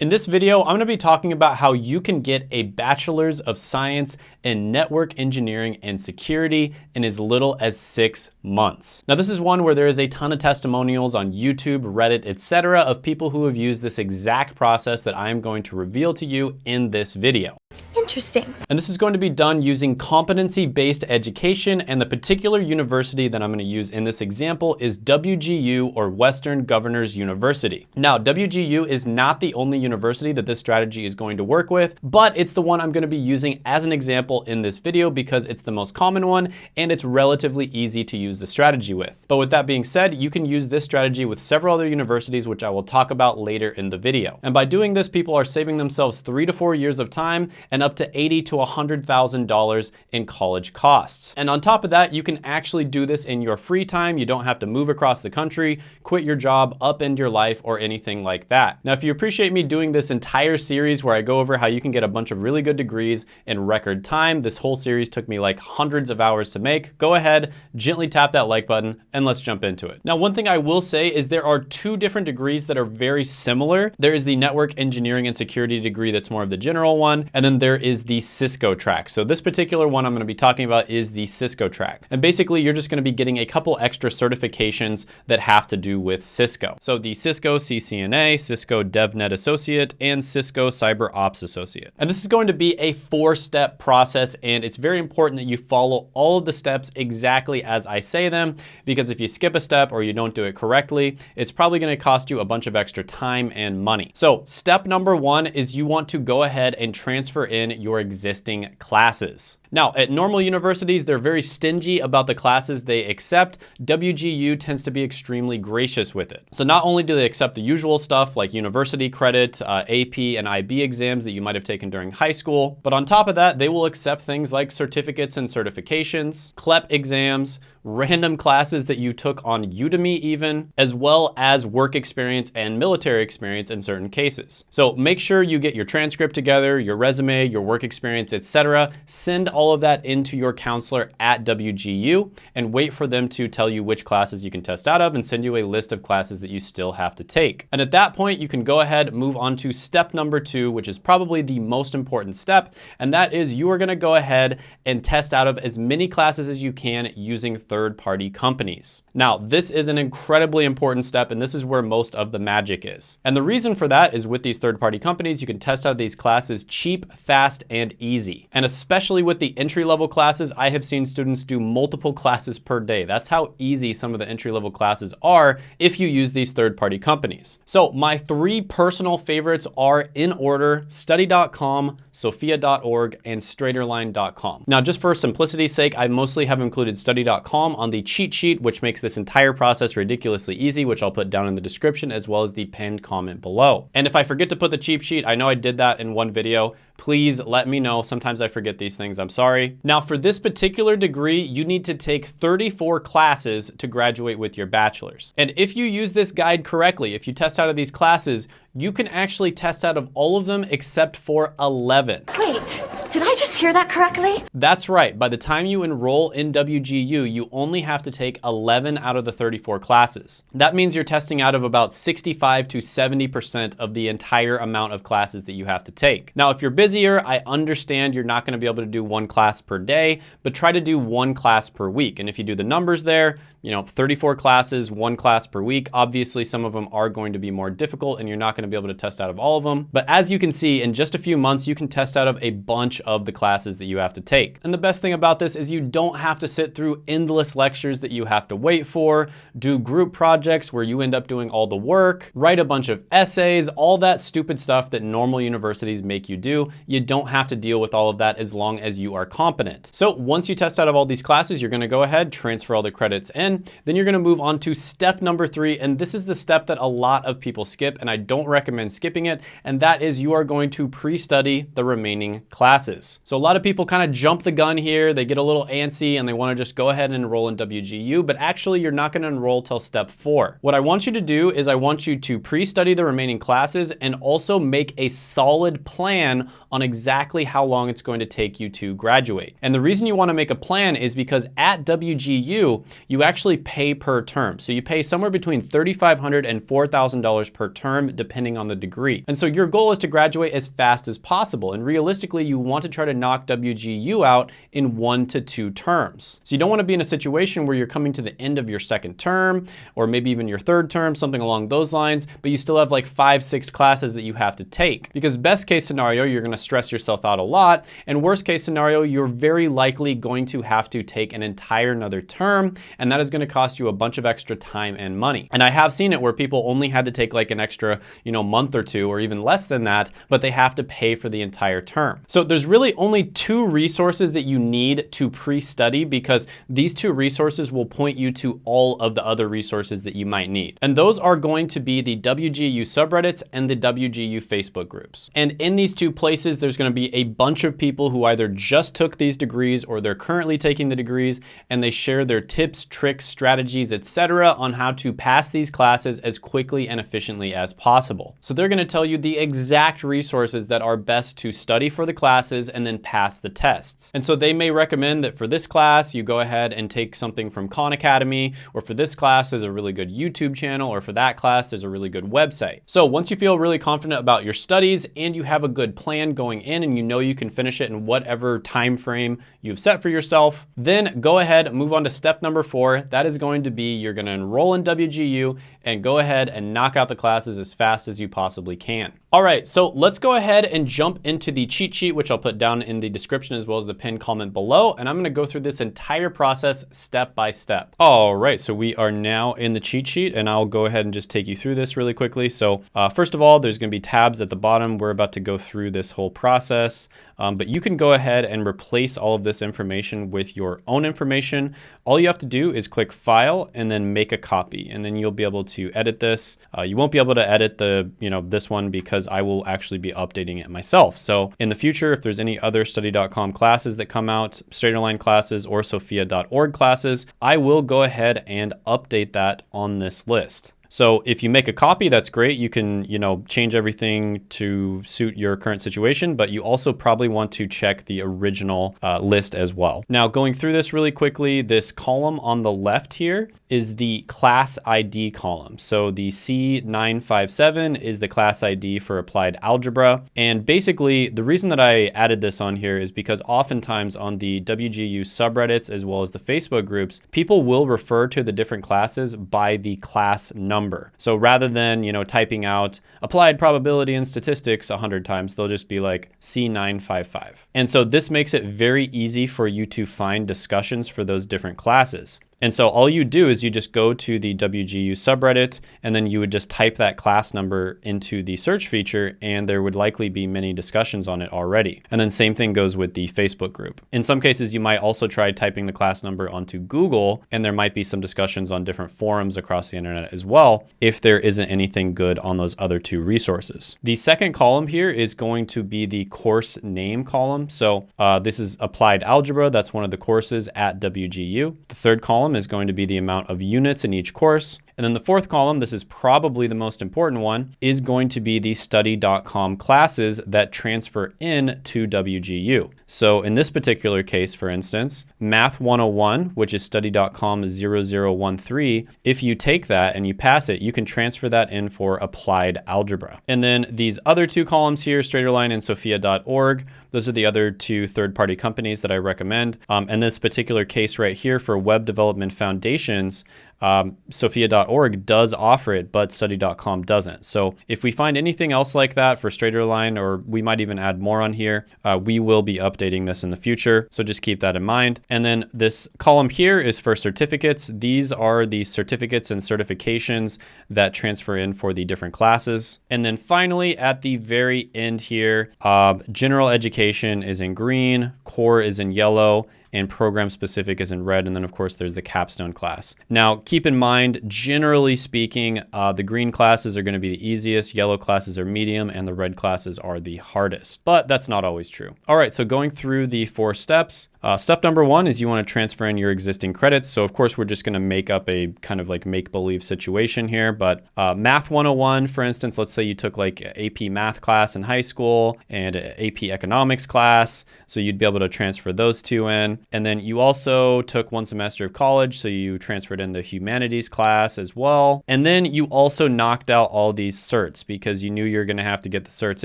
In this video, I'm gonna be talking about how you can get a Bachelor's of Science in Network Engineering and Security in as little as six months. Now, this is one where there is a ton of testimonials on YouTube, Reddit, etc. of people who have used this exact process that I am going to reveal to you in this video. Interesting. And this is going to be done using competency-based education and the particular university that I'm gonna use in this example is WGU or Western Governors University. Now, WGU is not the only university that this strategy is going to work with, but it's the one I'm gonna be using as an example in this video because it's the most common one and it's relatively easy to use the strategy with. But with that being said, you can use this strategy with several other universities, which I will talk about later in the video. And by doing this, people are saving themselves three to four years of time and up to eighty to $100,000 in college costs. And on top of that, you can actually do this in your free time. You don't have to move across the country, quit your job, upend your life, or anything like that. Now, if you appreciate me doing this entire series where I go over how you can get a bunch of really good degrees in record time, this whole series took me like hundreds of hours to make, go ahead, gently tap that like button, and let's jump into it. Now, one thing I will say is there are two different degrees that are very similar. There is the network engineering and security degree that's more of the general one, and then there is is the Cisco track. So this particular one I'm gonna be talking about is the Cisco track. And basically you're just gonna be getting a couple extra certifications that have to do with Cisco. So the Cisco CCNA, Cisco DevNet Associate, and Cisco Cyber Ops Associate. And this is going to be a four-step process and it's very important that you follow all of the steps exactly as I say them because if you skip a step or you don't do it correctly, it's probably gonna cost you a bunch of extra time and money. So step number one is you want to go ahead and transfer in your existing classes. Now, at normal universities, they're very stingy about the classes they accept. WGU tends to be extremely gracious with it. So not only do they accept the usual stuff like university credit, uh, AP and IB exams that you might have taken during high school, but on top of that, they will accept things like certificates and certifications, CLEP exams, random classes that you took on Udemy even, as well as work experience and military experience in certain cases. So make sure you get your transcript together, your resume, your work experience, etc. Send all of that into your counselor at WGU and wait for them to tell you which classes you can test out of and send you a list of classes that you still have to take. And at that point, you can go ahead, move on to step number two, which is probably the most important step. And that is you are gonna go ahead and test out of as many classes as you can using third-party companies. Now, this is an incredibly important step, and this is where most of the magic is. And the reason for that is with these third-party companies, you can test out these classes cheap, fast, and easy. And especially with the entry-level classes, I have seen students do multiple classes per day. That's how easy some of the entry-level classes are if you use these third-party companies. So my three personal favorites are in order, study.com, sophia.org, and straighterline.com. Now, just for simplicity's sake, I mostly have included study.com on the cheat sheet, which makes this entire process ridiculously easy, which I'll put down in the description as well as the pinned comment below. And if I forget to put the cheat sheet, I know I did that in one video, please let me know. Sometimes I forget these things, I'm sorry. Now for this particular degree, you need to take 34 classes to graduate with your bachelor's. And if you use this guide correctly, if you test out of these classes, you can actually test out of all of them except for 11. Wait, did I just hear that correctly? That's right. By the time you enroll in WGU, you only have to take 11 out of the 34 classes. That means you're testing out of about 65 to 70% of the entire amount of classes that you have to take. Now, if you're busier, I understand you're not gonna be able to do one class per day, but try to do one class per week. And if you do the numbers there, you know, 34 classes, one class per week. Obviously, some of them are going to be more difficult and you're not gonna be able to test out of all of them. But as you can see, in just a few months, you can test out of a bunch of the classes that you have to take. And the best thing about this is you don't have to sit through endless lectures that you have to wait for, do group projects where you end up doing all the work, write a bunch of essays, all that stupid stuff that normal universities make you do. You don't have to deal with all of that as long as you are competent. So once you test out of all these classes, you're gonna go ahead, transfer all the credits in, then you're gonna move on to step number three. And this is the step that a lot of people skip and I don't recommend skipping it. And that is you are going to pre-study the remaining classes. So a lot of people kind of jump the gun here. They get a little antsy and they wanna just go ahead and enroll in WGU, but actually you're not gonna enroll till step four. What I want you to do is I want you to pre-study the remaining classes and also make a solid plan on exactly how long it's going to take you to graduate. And the reason you wanna make a plan is because at WGU, you actually actually pay per term. So you pay somewhere between $3,500 and $4,000 per term, depending on the degree. And so your goal is to graduate as fast as possible. And realistically, you want to try to knock WGU out in one to two terms. So you don't want to be in a situation where you're coming to the end of your second term, or maybe even your third term, something along those lines, but you still have like five, six classes that you have to take. Because best case scenario, you're going to stress yourself out a lot. And worst case scenario, you're very likely going to have to take an entire another term, and that going to cost you a bunch of extra time and money. And I have seen it where people only had to take like an extra, you know, month or two or even less than that, but they have to pay for the entire term. So there's really only two resources that you need to pre-study because these two resources will point you to all of the other resources that you might need. And those are going to be the WGU subreddits and the WGU Facebook groups. And in these two places, there's gonna be a bunch of people who either just took these degrees or they're currently taking the degrees and they share their tips, tricks, strategies, etc. on how to pass these classes as quickly and efficiently as possible. So they're gonna tell you the exact resources that are best to study for the classes and then pass the tests. And so they may recommend that for this class, you go ahead and take something from Khan Academy, or for this class, there's a really good YouTube channel, or for that class, there's a really good website. So once you feel really confident about your studies and you have a good plan going in and you know you can finish it in whatever time frame you've set for yourself, then go ahead, move on to step number four. That is going to be you're gonna enroll in WGU and go ahead and knock out the classes as fast as you possibly can. All right, so let's go ahead and jump into the cheat sheet, which I'll put down in the description as well as the pinned comment below. And I'm gonna go through this entire process step by step. All right, so we are now in the cheat sheet and I'll go ahead and just take you through this really quickly. So uh, first of all, there's gonna be tabs at the bottom. We're about to go through this whole process, um, but you can go ahead and replace all of this information with your own information. All you have to do is click file and then make a copy and then you'll be able to edit this. Uh, you won't be able to edit the, you know, this one because I will actually be updating it myself. So in the future, if there's any other study.com classes that come out, Straighterline classes or sophia.org classes, I will go ahead and update that on this list. So if you make a copy, that's great. You can, you know, change everything to suit your current situation, but you also probably want to check the original uh, list as well. Now going through this really quickly, this column on the left here is the class ID column. So the C957 is the class ID for applied algebra. And basically the reason that I added this on here is because oftentimes on the WGU subreddits as well as the Facebook groups, people will refer to the different classes by the class number number. So rather than, you know, typing out applied probability and statistics 100 times, they'll just be like C955. And so this makes it very easy for you to find discussions for those different classes. And so all you do is you just go to the WGU subreddit and then you would just type that class number into the search feature and there would likely be many discussions on it already. And then same thing goes with the Facebook group. In some cases, you might also try typing the class number onto Google and there might be some discussions on different forums across the internet as well if there isn't anything good on those other two resources. The second column here is going to be the course name column. So uh, this is applied algebra. That's one of the courses at WGU. The third column column is going to be the amount of units in each course. And then the fourth column, this is probably the most important one, is going to be the study.com classes that transfer in to WGU. So in this particular case, for instance, Math 101, which is study.com 0013, if you take that and you pass it, you can transfer that in for applied algebra. And then these other two columns here, Straighterline and Sophia.org, those are the other two third-party companies that I recommend. Um, and this particular case right here for web development foundations, um, Sophia.org does offer it, but study.com doesn't. So if we find anything else like that for Straighterline, or we might even add more on here, uh, we will be updating this in the future. So just keep that in mind. And then this column here is for certificates. These are the certificates and certifications that transfer in for the different classes. And then finally, at the very end here, uh, general education is in green, core is in yellow, and program specific is in red. And then of course there's the capstone class. Now keep in mind, generally speaking, uh, the green classes are gonna be the easiest, yellow classes are medium, and the red classes are the hardest. But that's not always true. All right, so going through the four steps, uh, step number one is you want to transfer in your existing credits. So of course, we're just going to make up a kind of like make-believe situation here. But uh, Math 101, for instance, let's say you took like AP Math class in high school and AP Economics class. So you'd be able to transfer those two in. And then you also took one semester of college, so you transferred in the humanities class as well. And then you also knocked out all these certs because you knew you were gonna have to get the certs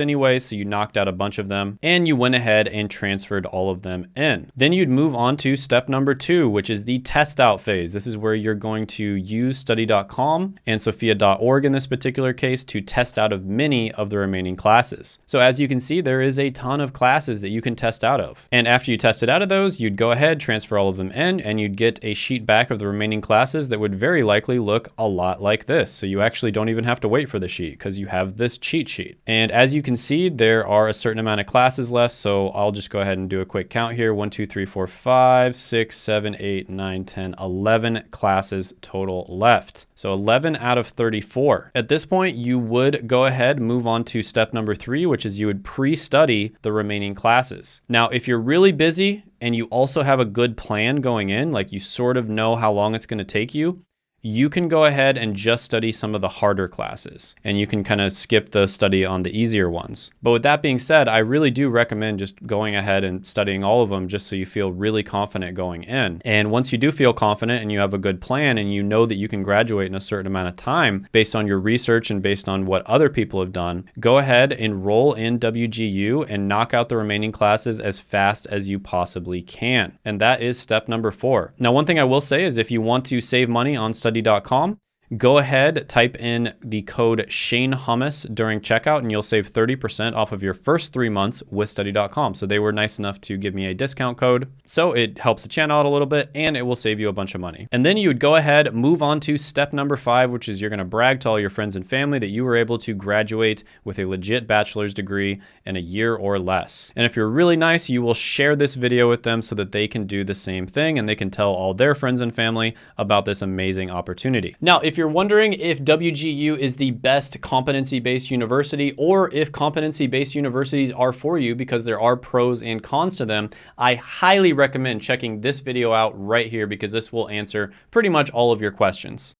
anyway, so you knocked out a bunch of them and you went ahead and transferred all of them in. Then you'd move on to step number two, which is the test out phase. This is where you're going to use study.com and sophia.org in this particular case to test out of many of the remaining classes. So as you can see, there is a ton of classes that you can test out of. And after you tested out of those, you'd go ahead, transfer all of them in, and you'd get a sheet back of the remaining classes that would very likely look a lot like this. So you actually don't even have to wait for the sheet because you have this cheat sheet. And as you can see, there are a certain amount of classes left. So I'll just go ahead and do a quick count here. One, two, three, four, five, six, seven, eight, nine, 10, 11 classes total left. So 11 out of 34. At this point, you would go ahead, move on to step number three, which is you would pre-study the remaining classes. Now, if you're really busy and you also have a good plan going in, like you sort of know how long it's gonna take you, you can go ahead and just study some of the harder classes and you can kind of skip the study on the easier ones. But with that being said, I really do recommend just going ahead and studying all of them just so you feel really confident going in. And once you do feel confident and you have a good plan and you know that you can graduate in a certain amount of time based on your research and based on what other people have done, go ahead, and enroll in WGU and knock out the remaining classes as fast as you possibly can. And that is step number four. Now, one thing I will say is if you want to save money on study study.com go ahead, type in the code Shane Hummus during checkout, and you'll save 30% off of your first three months with study.com. So they were nice enough to give me a discount code. So it helps the channel out a little bit and it will save you a bunch of money. And then you would go ahead, move on to step number five, which is you're gonna brag to all your friends and family that you were able to graduate with a legit bachelor's degree in a year or less. And if you're really nice, you will share this video with them so that they can do the same thing and they can tell all their friends and family about this amazing opportunity. Now, if if you're wondering if WGU is the best competency-based university or if competency-based universities are for you because there are pros and cons to them, I highly recommend checking this video out right here because this will answer pretty much all of your questions.